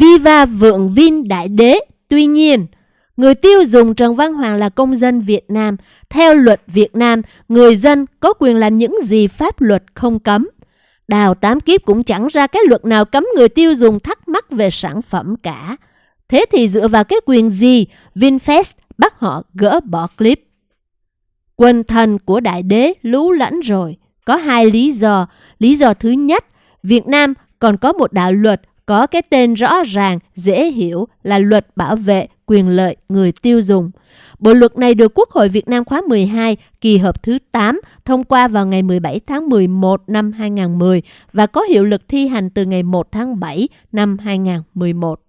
Viva vượng Vin Đại Đế. Tuy nhiên, người tiêu dùng Trần Văn Hoàng là công dân Việt Nam. Theo luật Việt Nam, người dân có quyền làm những gì pháp luật không cấm. Đào tám kiếp cũng chẳng ra cái luật nào cấm người tiêu dùng thắc mắc về sản phẩm cả. Thế thì dựa vào cái quyền gì VinFast bắt họ gỡ bỏ clip? Quân thần của đại đế lú lẫn rồi. Có hai lý do. Lý do thứ nhất, Việt Nam còn có một đạo luật có cái tên rõ ràng, dễ hiểu là luật bảo vệ quyền lợi người tiêu dùng. Bộ luật này được Quốc hội Việt Nam khóa 12, kỳ họp thứ 8, thông qua vào ngày 17 tháng 11 năm 2010 và có hiệu lực thi hành từ ngày 1 tháng 7 năm 2011.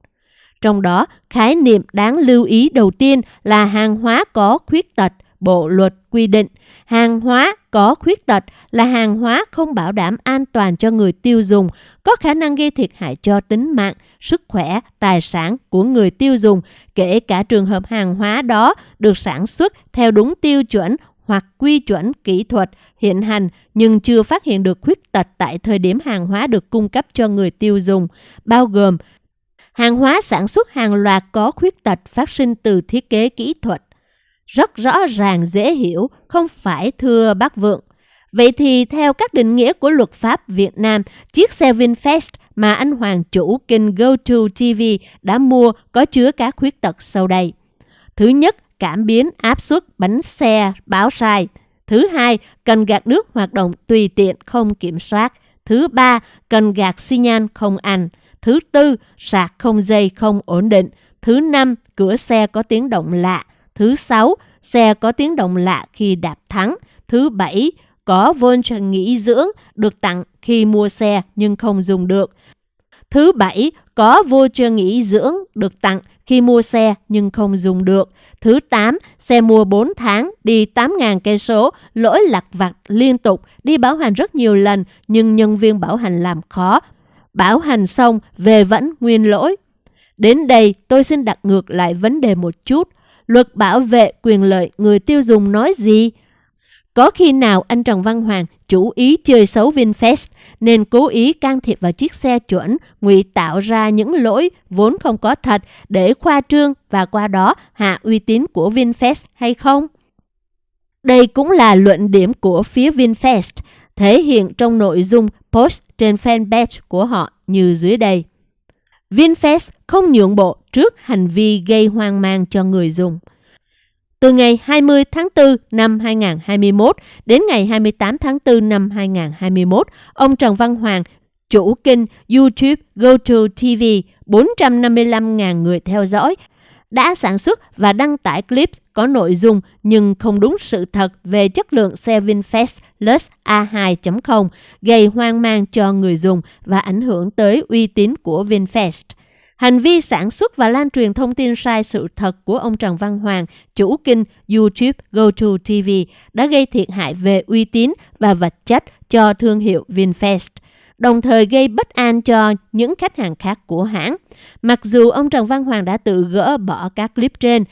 Trong đó, khái niệm đáng lưu ý đầu tiên là hàng hóa có khuyết tật – Bộ luật quy định hàng hóa có khuyết tật là hàng hóa không bảo đảm an toàn cho người tiêu dùng, có khả năng gây thiệt hại cho tính mạng, sức khỏe, tài sản của người tiêu dùng, kể cả trường hợp hàng hóa đó được sản xuất theo đúng tiêu chuẩn hoặc quy chuẩn kỹ thuật hiện hành nhưng chưa phát hiện được khuyết tật tại thời điểm hàng hóa được cung cấp cho người tiêu dùng, bao gồm hàng hóa sản xuất hàng loạt có khuyết tật phát sinh từ thiết kế kỹ thuật, rất rõ ràng dễ hiểu, không phải thưa bác Vượng. Vậy thì theo các định nghĩa của luật pháp Việt Nam, chiếc xe VinFast mà anh Hoàng chủ kênh GoTo TV đã mua có chứa các khuyết tật sau đây. Thứ nhất, cảm biến áp suất bánh xe báo sai. Thứ hai, cần gạt nước hoạt động tùy tiện không kiểm soát. Thứ ba, cần gạt xi nhan không ăn. Thứ tư, sạc không dây không ổn định. Thứ năm, cửa xe có tiếng động lạ. Thứ sáu, xe có tiếng động lạ khi đạp thắng. Thứ bảy, có voucher nghỉ dưỡng được tặng khi mua xe nhưng không dùng được. Thứ bảy, có voucher nghỉ dưỡng được tặng khi mua xe nhưng không dùng được. Thứ 8, xe mua 4 tháng, đi 8.000 cây số, lỗi lặt vặt liên tục, đi bảo hành rất nhiều lần nhưng nhân viên bảo hành làm khó. Bảo hành xong, về vẫn nguyên lỗi. Đến đây, tôi xin đặt ngược lại vấn đề một chút luật bảo vệ quyền lợi người tiêu dùng nói gì? Có khi nào anh Trần Văn Hoàng chủ ý chơi xấu VinFast nên cố ý can thiệp vào chiếc xe chuẩn, ngụy tạo ra những lỗi vốn không có thật để khoa trương và qua đó hạ uy tín của VinFast hay không? Đây cũng là luận điểm của phía VinFast, thể hiện trong nội dung post trên fanpage của họ như dưới đây. VinFast không nhượng bộ trước hành vi gây hoang mang cho người dùng. Từ ngày 20 tháng 4 năm 2021 đến ngày 28 tháng 4 năm 2021, ông Trần Văn Hoàng, chủ kênh YouTube GoTo TV, 455.000 người theo dõi, đã sản xuất và đăng tải clip có nội dung nhưng không đúng sự thật về chất lượng xe VinFast Lux A2.0, gây hoang mang cho người dùng và ảnh hưởng tới uy tín của VinFast. Hành vi sản xuất và lan truyền thông tin sai sự thật của ông Trần Văn Hoàng, chủ kênh YouTube GoTo TV, đã gây thiệt hại về uy tín và vật chất cho thương hiệu VinFast đồng thời gây bất an cho những khách hàng khác của hãng. Mặc dù ông Trần Văn Hoàng đã tự gỡ bỏ các clip trên,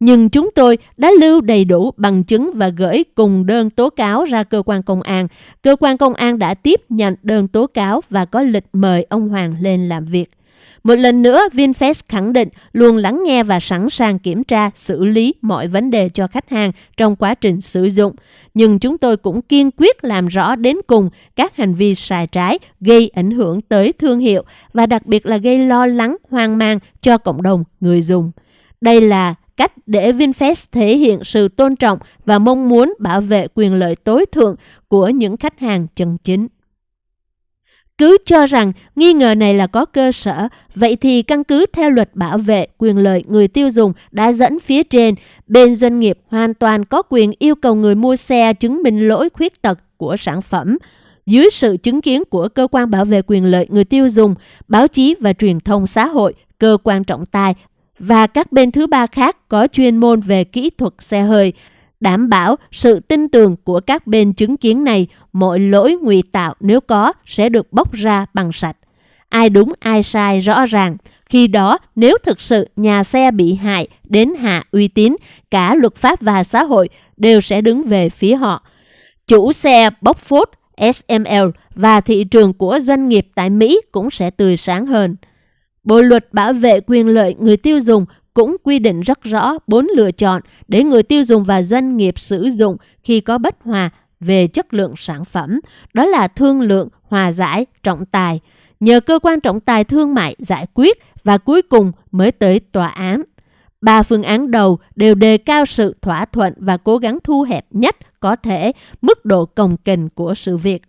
nhưng chúng tôi đã lưu đầy đủ bằng chứng và gửi cùng đơn tố cáo ra cơ quan công an. Cơ quan công an đã tiếp nhận đơn tố cáo và có lịch mời ông Hoàng lên làm việc. Một lần nữa, VinFast khẳng định luôn lắng nghe và sẵn sàng kiểm tra, xử lý mọi vấn đề cho khách hàng trong quá trình sử dụng. Nhưng chúng tôi cũng kiên quyết làm rõ đến cùng các hành vi sai trái gây ảnh hưởng tới thương hiệu và đặc biệt là gây lo lắng, hoang mang cho cộng đồng người dùng. Đây là cách để VinFast thể hiện sự tôn trọng và mong muốn bảo vệ quyền lợi tối thượng của những khách hàng chân chính. Cứ cho rằng nghi ngờ này là có cơ sở, vậy thì căn cứ theo luật bảo vệ quyền lợi người tiêu dùng đã dẫn phía trên, bên doanh nghiệp hoàn toàn có quyền yêu cầu người mua xe chứng minh lỗi khuyết tật của sản phẩm, dưới sự chứng kiến của cơ quan bảo vệ quyền lợi người tiêu dùng, báo chí và truyền thông xã hội, cơ quan trọng tài và các bên thứ ba khác có chuyên môn về kỹ thuật xe hơi đảm bảo sự tin tưởng của các bên chứng kiến này, mọi lỗi ngụy tạo nếu có sẽ được bóc ra bằng sạch. Ai đúng ai sai rõ ràng. Khi đó, nếu thực sự nhà xe bị hại đến hạ uy tín, cả luật pháp và xã hội đều sẽ đứng về phía họ. Chủ xe bóc phốt SML và thị trường của doanh nghiệp tại Mỹ cũng sẽ tươi sáng hơn. Bộ luật bảo vệ quyền lợi người tiêu dùng cũng quy định rất rõ bốn lựa chọn để người tiêu dùng và doanh nghiệp sử dụng khi có bất hòa về chất lượng sản phẩm. Đó là thương lượng, hòa giải, trọng tài. Nhờ cơ quan trọng tài thương mại giải quyết và cuối cùng mới tới tòa án. Ba phương án đầu đều đề cao sự thỏa thuận và cố gắng thu hẹp nhất có thể mức độ cồng kềnh của sự việc.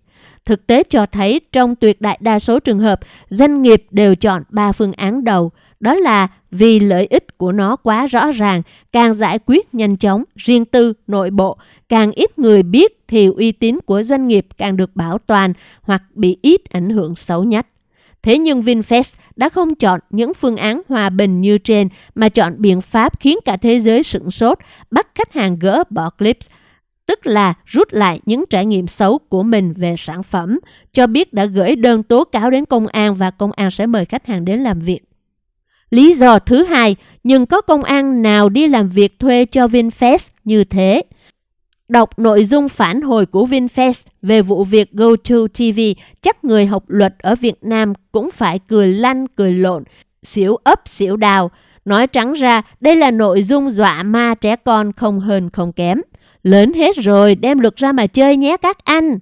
Thực tế cho thấy trong tuyệt đại đa số trường hợp, doanh nghiệp đều chọn ba phương án đầu. Đó là vì lợi ích của nó quá rõ ràng, càng giải quyết nhanh chóng, riêng tư, nội bộ, càng ít người biết thì uy tín của doanh nghiệp càng được bảo toàn hoặc bị ít ảnh hưởng xấu nhất. Thế nhưng VinFast đã không chọn những phương án hòa bình như trên mà chọn biện pháp khiến cả thế giới sửng sốt, bắt khách hàng gỡ bỏ clips, tức là rút lại những trải nghiệm xấu của mình về sản phẩm, cho biết đã gửi đơn tố cáo đến công an và công an sẽ mời khách hàng đến làm việc. Lý do thứ hai, nhưng có công an nào đi làm việc thuê cho VinFast như thế? Đọc nội dung phản hồi của VinFast về vụ việc GoToTV, chắc người học luật ở Việt Nam cũng phải cười lăn cười lộn, xỉu ấp xỉu đào. Nói trắng ra, đây là nội dung dọa ma trẻ con không hơn không kém. Lớn hết rồi, đem luật ra mà chơi nhé các anh.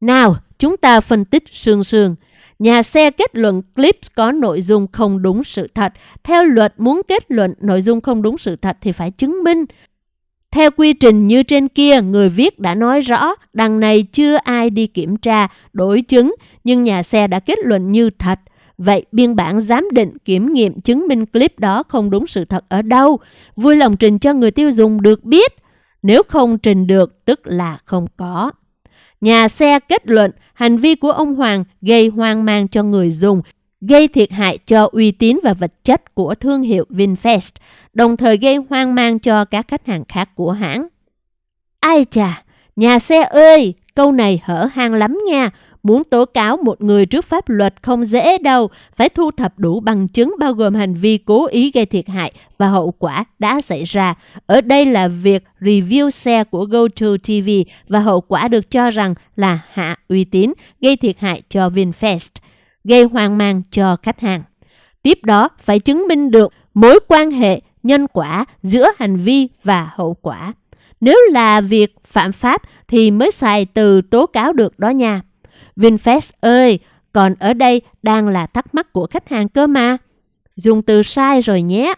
Nào, chúng ta phân tích sương sương. Nhà xe kết luận clip có nội dung không đúng sự thật. Theo luật muốn kết luận nội dung không đúng sự thật thì phải chứng minh. Theo quy trình như trên kia, người viết đã nói rõ đằng này chưa ai đi kiểm tra, đổi chứng, nhưng nhà xe đã kết luận như thật. Vậy biên bản giám định kiểm nghiệm chứng minh clip đó không đúng sự thật ở đâu? Vui lòng trình cho người tiêu dùng được biết. Nếu không trình được, tức là không có. Nhà xe kết luận hành vi của ông Hoàng gây hoang mang cho người dùng, gây thiệt hại cho uy tín và vật chất của thương hiệu VinFast, đồng thời gây hoang mang cho các khách hàng khác của hãng. Ai chà, nhà xe ơi, câu này hở hang lắm nha. Muốn tố cáo một người trước pháp luật không dễ đâu, phải thu thập đủ bằng chứng bao gồm hành vi cố ý gây thiệt hại và hậu quả đã xảy ra. Ở đây là việc review xe của GoToTV và hậu quả được cho rằng là hạ uy tín, gây thiệt hại cho VinFast, gây hoang mang cho khách hàng. Tiếp đó phải chứng minh được mối quan hệ nhân quả giữa hành vi và hậu quả. Nếu là việc phạm pháp thì mới xài từ tố cáo được đó nha. VinFast ơi, còn ở đây đang là thắc mắc của khách hàng cơ mà. Dùng từ sai rồi nhé.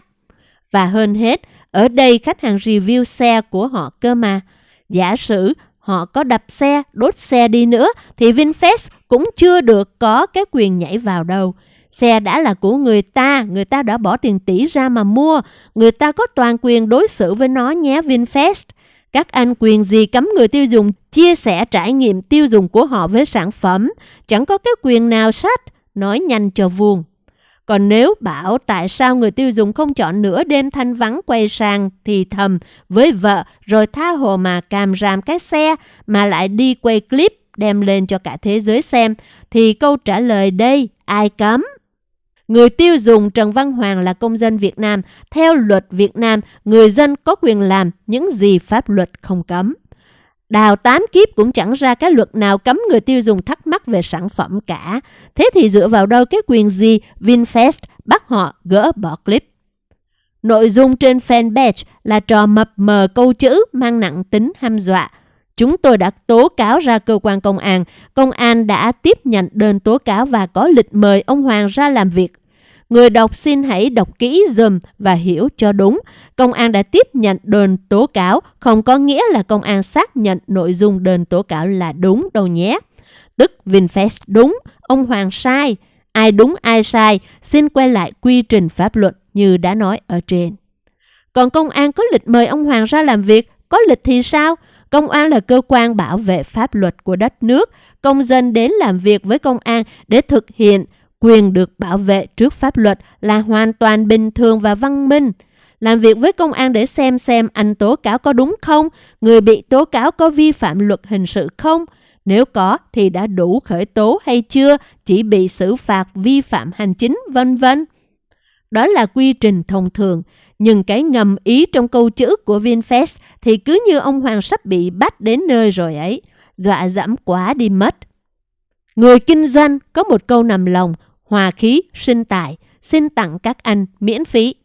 Và hơn hết, ở đây khách hàng review xe của họ cơ mà. Giả sử họ có đập xe, đốt xe đi nữa thì VinFast cũng chưa được có cái quyền nhảy vào đâu. Xe đã là của người ta, người ta đã bỏ tiền tỷ ra mà mua. Người ta có toàn quyền đối xử với nó nhé VinFast. Các anh quyền gì cấm người tiêu dùng chia sẻ trải nghiệm tiêu dùng của họ với sản phẩm, chẳng có cái quyền nào sách, nói nhanh cho vuông. Còn nếu bảo tại sao người tiêu dùng không chọn nửa đêm thanh vắng quay sang thì thầm với vợ rồi tha hồ mà càm ràm cái xe mà lại đi quay clip đem lên cho cả thế giới xem thì câu trả lời đây ai cấm? Người tiêu dùng Trần Văn Hoàng là công dân Việt Nam. Theo luật Việt Nam, người dân có quyền làm những gì pháp luật không cấm. Đào tám kiếp cũng chẳng ra cái luật nào cấm người tiêu dùng thắc mắc về sản phẩm cả. Thế thì dựa vào đâu cái quyền gì VinFast bắt họ gỡ bỏ clip? Nội dung trên fanpage là trò mập mờ câu chữ mang nặng tính ham dọa. Chúng tôi đã tố cáo ra cơ quan công an. Công an đã tiếp nhận đơn tố cáo và có lịch mời ông Hoàng ra làm việc. Người đọc xin hãy đọc kỹ dùm và hiểu cho đúng. Công an đã tiếp nhận đơn tố cáo, không có nghĩa là công an xác nhận nội dung đơn tố cáo là đúng đâu nhé. Tức VinFast đúng, ông Hoàng sai. Ai đúng ai sai, xin quay lại quy trình pháp luật như đã nói ở trên. Còn công an có lịch mời ông Hoàng ra làm việc, có lịch thì sao? Công an là cơ quan bảo vệ pháp luật của đất nước. Công dân đến làm việc với công an để thực hiện quyền được bảo vệ trước pháp luật là hoàn toàn bình thường và văn minh. Làm việc với công an để xem xem anh tố cáo có đúng không, người bị tố cáo có vi phạm luật hình sự không, nếu có thì đã đủ khởi tố hay chưa, chỉ bị xử phạt vi phạm hành chính, vân vân. Đó là quy trình thông thường, nhưng cái ngầm ý trong câu chữ của VinFast thì cứ như ông Hoàng sắp bị bắt đến nơi rồi ấy, dọa dẫm quá đi mất. Người kinh doanh có một câu nằm lòng, hòa khí, sinh tài, xin tặng các anh miễn phí.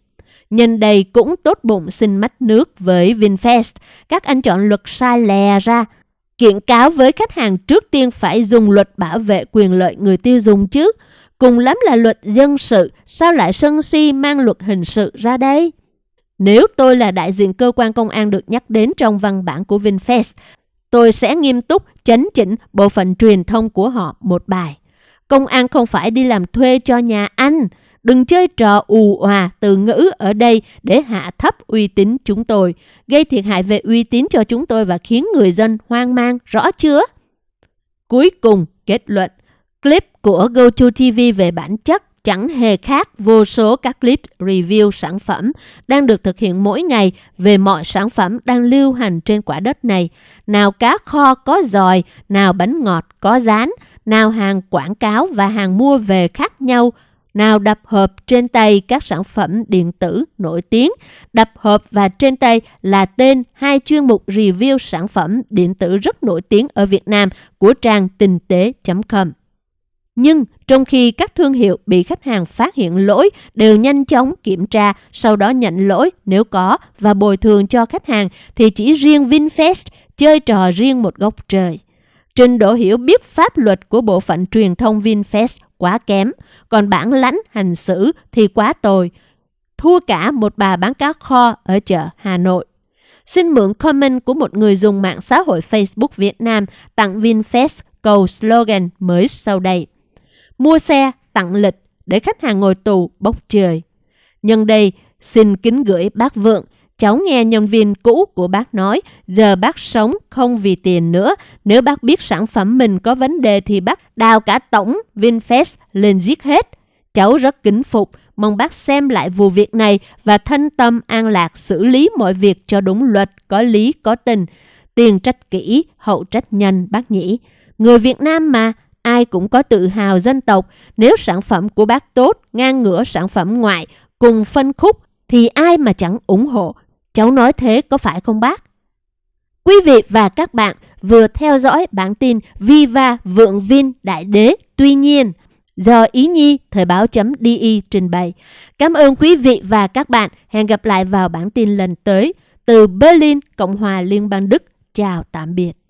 Nhân đây cũng tốt bụng xin mắt nước với VinFast. Các anh chọn luật sai lè ra. Kiện cáo với khách hàng trước tiên phải dùng luật bảo vệ quyền lợi người tiêu dùng chứ. Cùng lắm là luật dân sự, sao lại sân si mang luật hình sự ra đây? Nếu tôi là đại diện cơ quan công an được nhắc đến trong văn bản của VinFast, tôi sẽ nghiêm túc chấn chỉnh bộ phận truyền thông của họ một bài. Công an không phải đi làm thuê cho nhà anh. Đừng chơi trò ù hòa từ ngữ ở đây để hạ thấp uy tín chúng tôi, gây thiệt hại về uy tín cho chúng tôi và khiến người dân hoang mang, rõ chưa? Cuối cùng, kết luận, clip của GoToTV về bản chất chẳng hề khác vô số các clip review sản phẩm đang được thực hiện mỗi ngày về mọi sản phẩm đang lưu hành trên quả đất này. Nào cá kho có giòi, nào bánh ngọt có rán, nào hàng quảng cáo và hàng mua về khác nhau, nào đập hộp trên tay các sản phẩm điện tử nổi tiếng. Đập hộp và trên tay là tên hai chuyên mục review sản phẩm điện tử rất nổi tiếng ở Việt Nam của trang tinh tế.com. Nhưng trong khi các thương hiệu bị khách hàng phát hiện lỗi đều nhanh chóng kiểm tra, sau đó nhận lỗi nếu có và bồi thường cho khách hàng, thì chỉ riêng VinFast chơi trò riêng một góc trời. Trình độ hiểu biết pháp luật của bộ phận truyền thông VinFast quá kém, còn bản lãnh hành xử thì quá tồi, thua cả một bà bán cá kho ở chợ Hà Nội. Xin mượn comment của một người dùng mạng xã hội Facebook Việt Nam tặng VinFast câu slogan mới sau đây mua xe, tặng lịch để khách hàng ngồi tù bốc trời. Nhân đây, xin kính gửi bác Vượng, cháu nghe nhân viên cũ của bác nói, giờ bác sống không vì tiền nữa. Nếu bác biết sản phẩm mình có vấn đề thì bác đào cả tổng VinFast lên giết hết. Cháu rất kính phục, mong bác xem lại vụ việc này và thân tâm an lạc xử lý mọi việc cho đúng luật, có lý, có tình. Tiền trách kỹ, hậu trách nhanh bác nhỉ. Người Việt Nam mà, ai cũng có tự hào dân tộc. Nếu sản phẩm của bác tốt, ngang ngửa sản phẩm ngoại, cùng phân khúc, thì ai mà chẳng ủng hộ. Cháu nói thế có phải không bác? Quý vị và các bạn vừa theo dõi bản tin Viva Vượng Vin Đại Đế Tuy nhiên do Ý Nhi Thời báo.di trình bày. Cảm ơn quý vị và các bạn. Hẹn gặp lại vào bản tin lần tới. Từ Berlin, Cộng hòa Liên bang Đức. Chào tạm biệt.